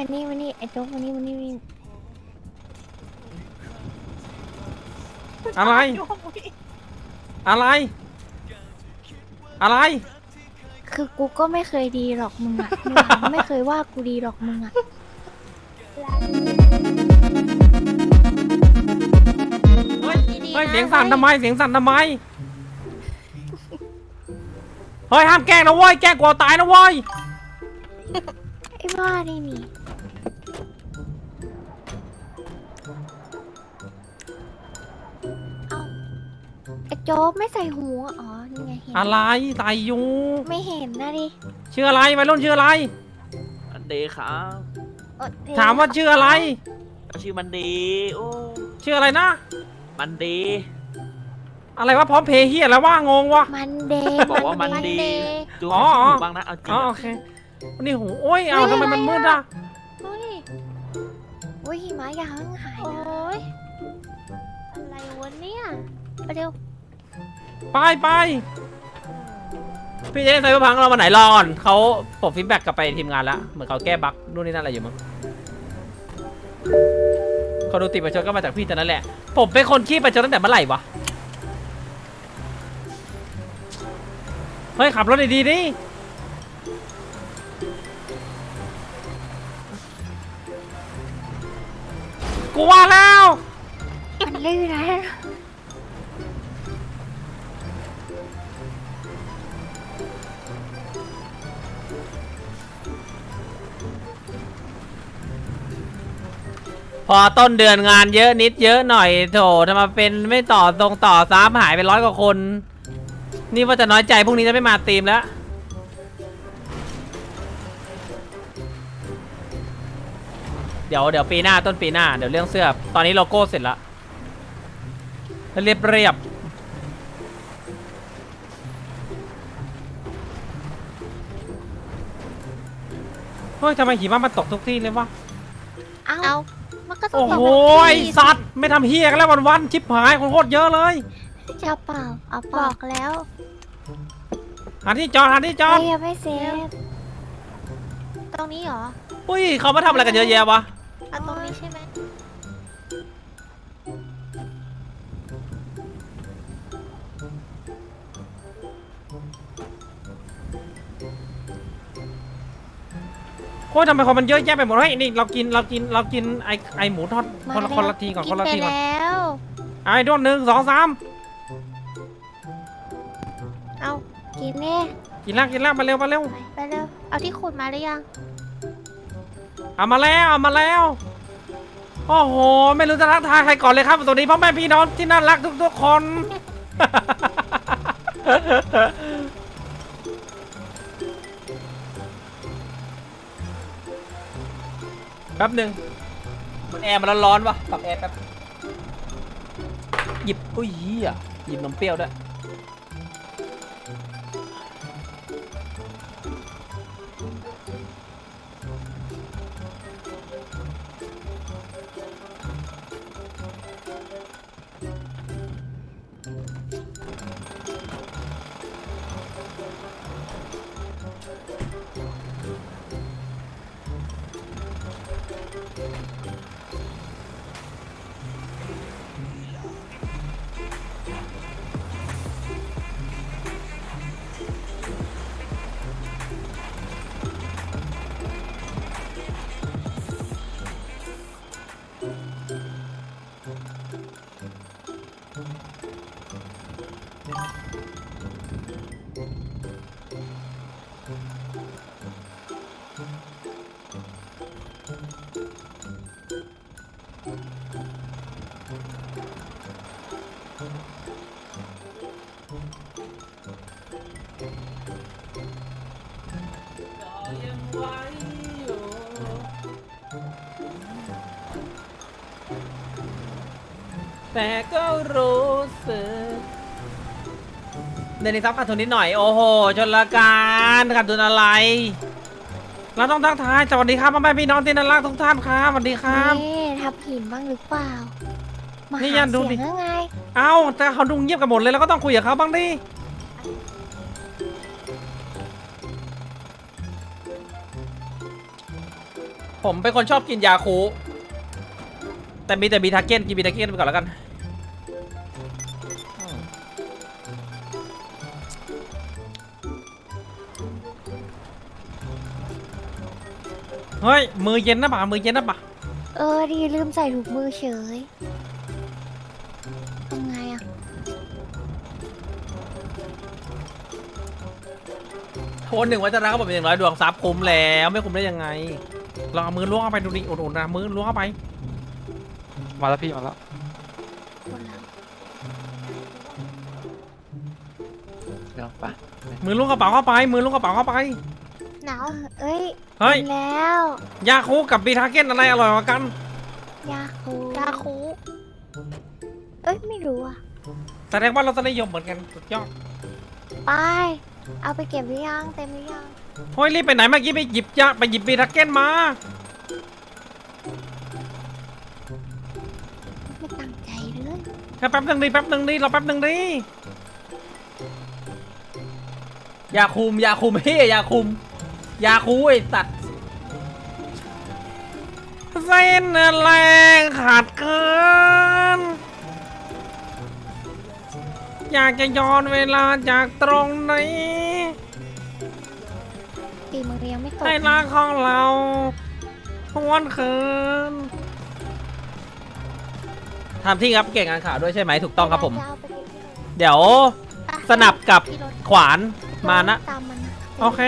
มานี่มานี่ไอ้โจ๊กมานี่มานี่มานี่อะไร อะไร อะไร คือกูก็ไม่เคยดีหรอกมึงอะมึงอะไม่เคยว่ากูดีหรอกมึงอะเฮ้ยเฮ้ยเสียงสั่นทำไมเสียงสั่นทำไม เฮ้ยห้ามแกล้งนะเว้ยแกล้งกลัวตายนะเว้ยไอ้บ้านี่นี่ โจ๊กไม่ใส่หูอะอ๋อ นี่ไงเห็นอะไรตายอยู่ไม่เห็นนะดิชื่ออะไรวัยรุ่นชื่ออะไรมันดีครับเออเดี๋ยถามว่าชื่ออะไร ก็ชื่อมันดีโอ้ชื่ออะไรนะ มันดี อะไรวะพร้อมเพย์เฮียแล้วว่างงวะ มันเดย์บอกว่ามันดี เย์ดูอ๋อให้อ๋อถูกบ้างนะเอาจริงอ๋ออะโอเควันนี้หูโอ้ยเอาทำไมมันมืดอะเฮ้ยโอ้ยหิมะอย่าเพิ่งหายนะโอ้ยอะไรวะเนี่ยไปเร็ว ไปไปพี่จะเล่นไซเบอร์พังเรามาไหนรอก่อนเขาปลดฟีดแบ็กกลับไปทีมงานแล้วเหมือนเขาแก้บั๊กนู่นนี่นั่นอะไรอยู่มั้งเขาดูติดประชดก็มาจากพี่แต่นั้นแหละ ผมเป็นคนขี้ประชดตั้งแต่เมื่อไหร่วะเฮ้ยขับรถดีๆดิกูว่าแล้ว มันลื่นนะ พอต้นเดือนงานเยอะนิดเยอะหน่อยโถทำไมาเป็นไม่ต่อตรงต่อซ้ำหายไปร้อยกว่าคน นี่ว่าจะน้อยใจพรุ่งนี้จะไม่มาตีมแล้วเดี๋ยวเดี๋ยวปีหน้าต้นปีหน้าเดี๋ยวเรื่องเสื้อ ตอนนี้โลโก้เสร็จแล้วเรียบเรียบเฮ้ยทำไมหิมะมันตกทุกที่เลยวะ เอาเอา มันก็ต้อโอ้งโหตกไอ้สัตว์ไม่ทำเฮียกันแล้ววันๆชิบหายคนโคตรเยอะเลยจะเปล่าเอาเปบล่าอกแล้วหาที่จอดหาที่จอดเฮ้ยยังไม่เซฟตรงนี้เหรออุ้ยเขามาทำอะไรกันเยอะแยะวะเอาตรงนี้ใช่ไหม โอ้ยทำไมคนมันเยอะแยะไปหมดเฮ้ยนี่เรากินเรากินเรากินไอไอหมูทอดคนละคนละทีก่อนกิคนนละไปทีก่อนแล้วไอ้ด้วนหนึ่งสองสามเอากินแน่กินแล้วกินแล้วมาเร็วมาเร็วไปเร็วเอาที่ขุดมาหรือยัง เอามาแล้วเอามาแล้วโอ้โห ไม่รู้จะทักทายใครก่อนเลยครับสวัสดีพ่อแม่พี่น้องที่น่ารักทุกๆคน แป๊บหนึ่งมันแอร์มันร้อนๆวะปรับแอร์แป๊บหยิบอุ้ยเหี้ยหยิบนมเปรี้ยวด้วย Why? แต่ก็รู้สึกเดนิซับขาดทุนนิดหน่อย โอ้โห ชนละการขาดทุนอะไร เราต้องทักทาย สวัสดีครับพ่อแม่พี่น้องที่น่ารักทุกท่านครับ สวัสดีครับเน่ทำผิดบ้างหรือเปล่า มานี่หายันดูเสีดิ ยงยังไง เอ้าแต่เขาดูเงียบกันหมดเลยแล้วก็ต้องคุยกับเขาบ้างดิเผมเป็นคนชอบกินยาคู แต่มีแต่บีทาเก้นกินบีทาเก้นไปก่อนแล้วกันอืมเฮ้ย มือเย็นนะป่ะมือเย็นนะป่ะเออดีลืมใส่ถุงมือเฉยยังไงอะโทนหนึ่งวัชระก็บอกเป็นอย่างน้อยดวงซับคุ้มแล้ว ไม่คุ้มได้ยังไงลองเอามือล้วงเข้าไปดูดิอุ่นๆนะมือล้วงเข้าไป มาแล้วพี่มาแล้วคนละเดี๋ยวไปมือล้วงกระเป๋าเข้าไป มือล้วงกระเป๋าเข้าไป หนาวเอ้ยเฮ้ยกินแล้ว ยาคูกับบีทาเก้นอะไรอร่อยกว่ากัน ยาคูยาคูเอ้ยไม่รู้อะแสดงว่าเราจะนิยมเหมือนกันสุดยอดไปเอาไปเก็บหรือยังเต็มหรือยังเฮ้ยรีบไปไหนเมื่อกี้ไปหยิบยาไปหยิบบีทาเก้นมา แค่แป๊บหนึ่งดิแป๊บหนึ่งดิรอแป๊บหนึ่งดิยาคุมยาคุมเฮียยาคุมยาคูไอ้สัตว์เส้นแรงขาดเกิน อยากจะย้อนเวลาจากตรงนี้ตีมือยังไม่ตกให้รักของเราหวนคืน ทำที่ครับเก่งงานข่าวด้วยใช่ไหมถูกต้องครับผมจะเอาไปเก็บที่ไหนเดี๋ยวอะสนับกับที่รถขวานมานะ ตามมันนะโอเค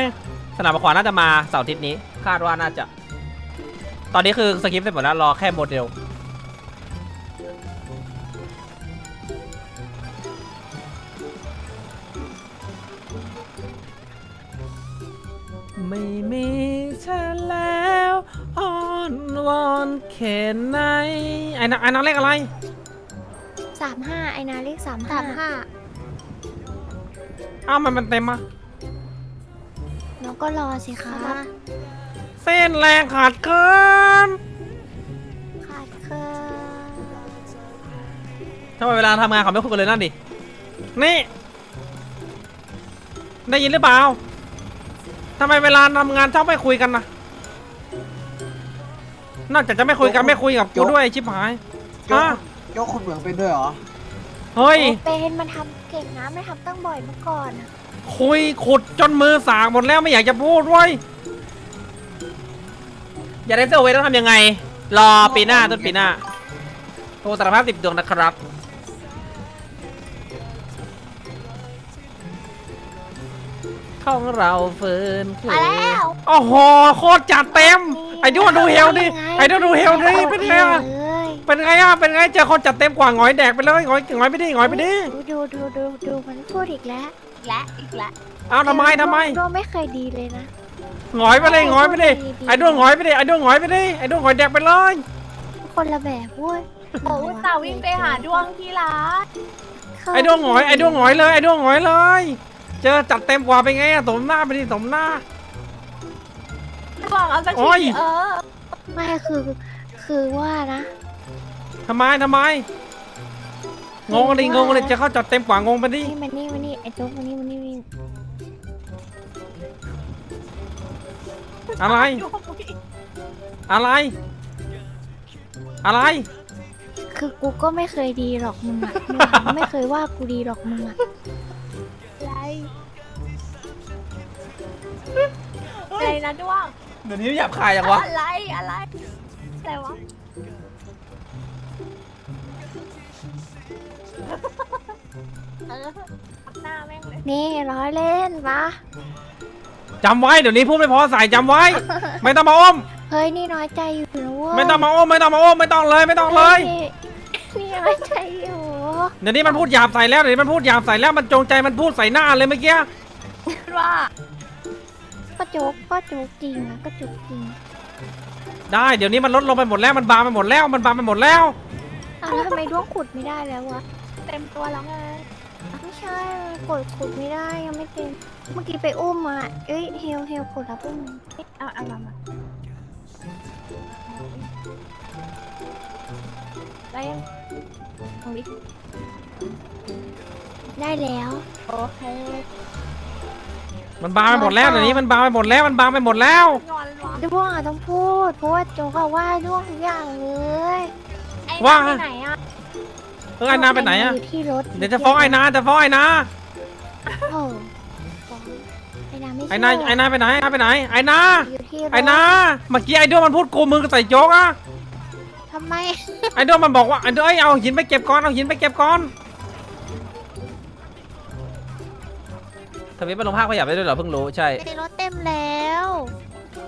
สนับกับขวานน่าจะมาเสาร์อาทิตย์นี้ คาดว่าน่าจะ ตอนนี้คือสคริปต์เสร็จหมดแล้วรอแค่โมเดล ไม่มีเธอแล้วอ้อนวอนเข็นไหนไอ้นางไอ้นางเลขอะไรสามห้าไอนาเลขสามสาห้ามห้าอ้าวมันมันเต็มอะน้องก็รอสิคะมาเส้นแรงขาดเกินขาดเคินทำไมเวลาทำงานเขาไม่คุยกันเลยนั่นดินี่ ได้ยินหรือเปล่า ทำไมเวลาทำงานชอบไม่คุยกันนะนอกจากจะไม่คุยกันไม่คุยกับกูด้วยชิบหายยกฮะยกคุณเหมืองเป็นด้วยเหรอ เฮ้ยโอเป็นมันทำเก่งนะไม่ทำตั้งบ่อยเมื่อก่อนอะคุยขุดจนมือสากหมดแล้วไม่อยากจะพูดเว้ยอยากได้เซอร์เวย์ต้องทำยังไง รอปีหน้าต้นปีหน้าโทรสารภาพติดดวงนะครับ ของเราเฟิร์นเคลมาแล้ว โอ้โหโคตรจัดเต็ม ไอ้ด้วนดูเฮลดิไอ้ด้วนดูเฮลดิเป็นไงอะเลยเป็นไงอะเป็นไงเจอคนจัดเต็มกว่าหงอยแดกไปเลยหงอยหงอยไปดิหงอยไปดิดูดูดูดูดูมันพูดอีกแล้วอีกแล้วอีกแล้วเอาทำไมทำไมโดไม่เคยดีเลยนะหงอยไปเลยหงอยไปดิไอ้ด้วนหงอยไปดิไอ้ด้วนหงอยไปดิไอ้ด้วนหงอยแดกไปเลยคนละแบบเว้ยโอ้ตาวิ่งไปหาดวงที่ร้านไอ้ด้วงหงอยไอ้ด้วงหงอยเลยไอ้ด้วงหงอยเลย เจอจัดเต็มกว่าเป็นไงอะสมหน้าไปดิสมหน้าดวงเอาสักโอ้ย ทีเออไม่คือ คือว่านะทำไมทำไม งงดิงงเลยจะเข้าจัดเต็มกว่างงไปดินี่มันนี่มันนี่ไอ้โจ๊กมันนี่มันนี่มันนี่อะไรอะไร อะไร คือกูก็ไม่เคยดีหรอกมึงอะมึงอะไม่เคยว่ากูดีหรอกมึงอะ อะไรอะไรนะดวงเดี๋ยวนี้หยาบคายจังวะ อะไรอะไรอะไรวะเออหน้าแม่งเลยนี่ร้อยเล่นปะจำไว้เดี๋ยวนี้พูดไม่พอใส่จำไว้ ไม่ต้องมาอ้อม เฮ้ยนี่น้อยใจอยู่นะเว้ยไม่ต้องมาอ้อมไม่ต้องมาอ้อมไม่ต้องเลยไม่ต้องเลย นี่นี่น้อยใจอยู่ เดี๋ยวนี้มันพูดหยาบใส่แล้วเดี๋ยวนี้มันพูดหยาบใส่แล้วมันจงใจมันพูดใส่หน้าเลยเมื่อกี้ว่า ก็โจ๊กก็โจ๊กจริงนะก็โจ๊กจริงได้เดี๋ยวนี้มันลดลงไปหมดแล้วมันบางไปหมดแล้วมันบางไปหมดแล้วอ้าวแล้วทำไมด้วงขุดไม่ได้แล้ววะ เต็มตัวแล้วไงไม่ใช่กดขุดไม่ได้ยังไม่เต็ม เมื่อกี้ไปอุ้มมาเอ้ยเฮลเฮลกดรับอุ้มเอาเอามามาได้ยังลองดิ ได้แล้ว โอเคมันบางไปหมดแล้วเดี๋ยวนี้มันบางไปหมดแล้วมันบางไปหมดแล้ว งอนวะด้วงอะต้องพูด เพราะว่าโจก็ว่าด้วงทุกอย่างเลยไอ้ว่านั่นไปไหนอะเออไอ้นาไปไหนอะยู่ที่รถเดี๋ยวจะฟ้องไอ้นาจะฟ้องไอ้นาโอ้ฟ้องไอ้นาไม่ไอ้นาเชื่ไอ้นาไปไหนไอ้นาไปไหนไอ้นาอยู่ที่รถไอ้นาเมื่อกี้ไอ้ด้วงมันพูดกูมือใส่โจ๊กอะทำไมไอ้ด้วงมันบอกว่าไอ้ด้วงเอ้ยเอาหินไปเก็บก่อนเอาหินไปเก็บก่อน ทวิตไปลงภาคขยับได้ด้วยเหรอเพิ่งรู้ใช่ในรถเต็มแล้ว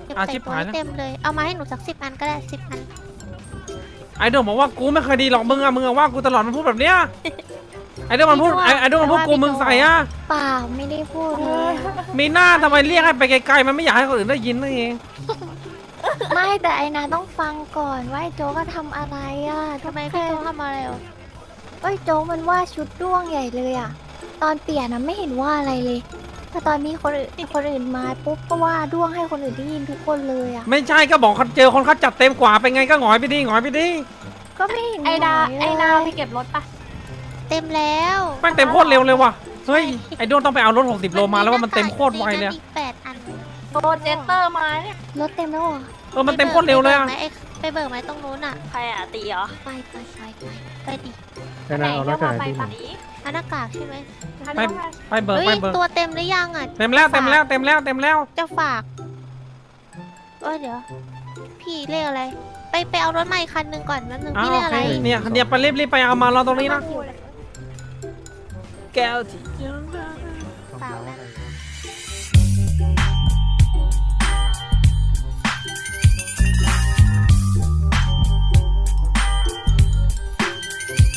เก็บอะใส่ชิบตัวหายให้แล้ว เต็มเลย เอามาให้หนูสักสิบอันก็ได้สิบอัน ไอ้ด้วงบอกว่ากูไม่เคยดีหรอกมึงอะมึงอะว่ากูตลอดมันพูดแบบเนี้ยไอ้ด้วงมันพูดไอ้ไอ้ด้วงมันพูดกูมึงใส่อะเปล่าไม่ได้พูดเลยมีหน้าทำไมเรียกให้ไปไกลๆมันไม่อยากให้คนอื่นได้ยินนั่นเองไม่แต่ไอ้นาต้องฟังก่อนว่าไอ้โจก็ทำอะไรอะทำไมพี่โจทำอะไรเหรอ เอ้ยโจมันว่าชุดด้วงใหญ่เลยอะตอนเปลี่ยนนะไม่เห็นว่าอะไรเลยแต่ตอนมีคนอื่นคนอื่นมาปุ๊บก็ว่าด้วงให้คนอื่นได้ยินทุกคนเลยอะไม่ใช่ก็บอกเขาเจอคนเขาจัดเต็มกว่าเป็นไงก็หงอยไปดิหงอยไปดิก็ไม่เห็นไอ้นาหยเลยไอ้นาไปเก็บรถปะเต็มแล้วแม่งเต็มโคตรเร็วเลยว่ะเฮ้ยไอ้ด้วงต้องไปเอารถ 60 โลมาแล้วว่ามันเต็มโคตรไวเลยอีกแปดอันโปรเจคเตอร์มาเนี่ยรถเต็มแล้วเหรอเออมันเต็มโคตรเร็วเลยอะ ไปบิกไหมไอ้ไปเบิกไหมตรงนู้นอะ ใครอะตีเหรอไปไปไปไปไปดิไหนเรียกว่าไปปะเอาหน้ากากใช่ไหมไปไปเบิกเฮ้ยไปเบิกตัวเต็มหรือยังอะ เต็มแล้วเต็มแล้วเต็มแล้วเต็มแล้ว จะฝากเอ้ยเดี๋ยว พี่เรียกอะไร ไปไปเอารถใหม่คันหนึ่งก่อนแป๊บนึงอ้าวพี่เรีโอยกเคอะไร เนี่ยเนี่ยไปรีบรีบไปเอามารอตรงนี้นะ แก้วที่เปล่านะ